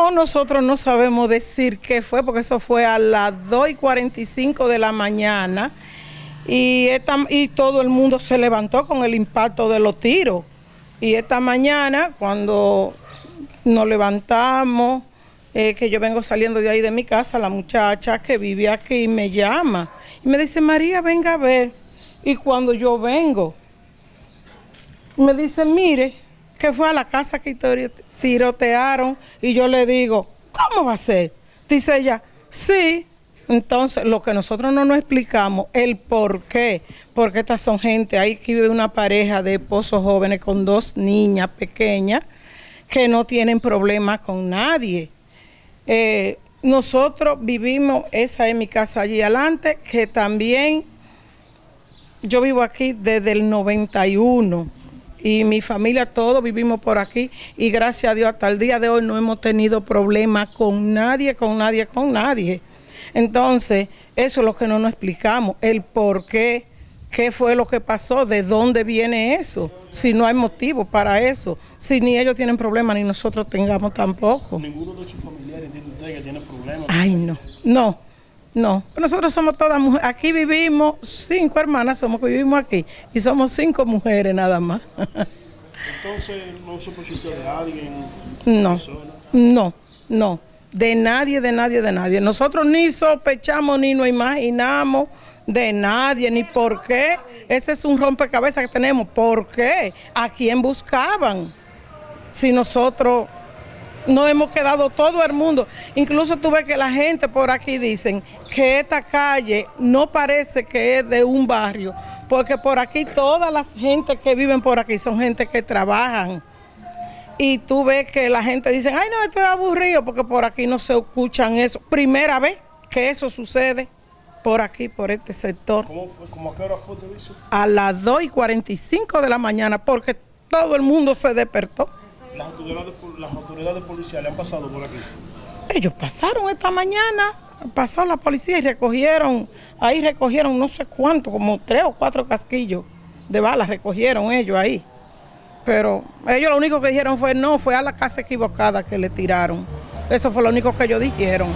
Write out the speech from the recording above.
No, nosotros no sabemos decir qué fue, porque eso fue a las 2 y 45 de la mañana y, y todo el mundo se levantó con el impacto de los tiros. Y esta mañana, cuando nos levantamos, eh, que yo vengo saliendo de ahí de mi casa, la muchacha que vive aquí me llama y me dice, María, venga a ver. Y cuando yo vengo, me dice, mire, que fue a la casa que tirotearon y yo le digo, ¿cómo va a ser? Dice ella, sí. Entonces, lo que nosotros no nos explicamos, el por qué, porque estas son gente, ahí que vive una pareja de esposos jóvenes con dos niñas pequeñas que no tienen problemas con nadie. Eh, nosotros vivimos, esa es mi casa allí adelante, que también yo vivo aquí desde el 91 y mi familia todos vivimos por aquí y gracias a Dios hasta el día de hoy no hemos tenido problemas con nadie, con nadie, con nadie. Entonces, eso es lo que no nos explicamos, el por qué, qué fue lo que pasó, de dónde viene eso, si no hay motivo para eso, si ni ellos tienen problemas ni nosotros tengamos tampoco. ¿Ninguno de sus familiares entiende usted que tiene problemas? Ay, no, no. No, nosotros somos todas mujeres. Aquí vivimos cinco hermanas, somos que vivimos aquí. Y somos cinco mujeres nada más. Entonces, ¿no usted de alguien? No, no, no. De nadie, de nadie, de nadie. Nosotros ni sospechamos ni nos imaginamos de nadie, ni por qué. Ese es un rompecabezas que tenemos. ¿Por qué? ¿A quién buscaban? Si nosotros no hemos quedado todo el mundo. Incluso tuve que la gente por aquí dicen que esta calle no parece que es de un barrio, porque por aquí todas las gente que viven por aquí son gente que trabajan. Y tú ves que la gente dice, ay no, estoy aburrido porque por aquí no se escuchan eso. Primera vez que eso sucede por aquí, por este sector. ¿Cómo fue? ¿Cómo a qué hora fue, te A las 2 y 45 de la mañana, porque todo el mundo se despertó. ¿Las autoridades, las autoridades policiales han pasado por aquí? Ellos pasaron esta mañana, pasó la policía y recogieron, ahí recogieron no sé cuánto, como tres o cuatro casquillos de balas recogieron ellos ahí. Pero ellos lo único que dijeron fue no, fue a la casa equivocada que le tiraron. Eso fue lo único que ellos dijeron.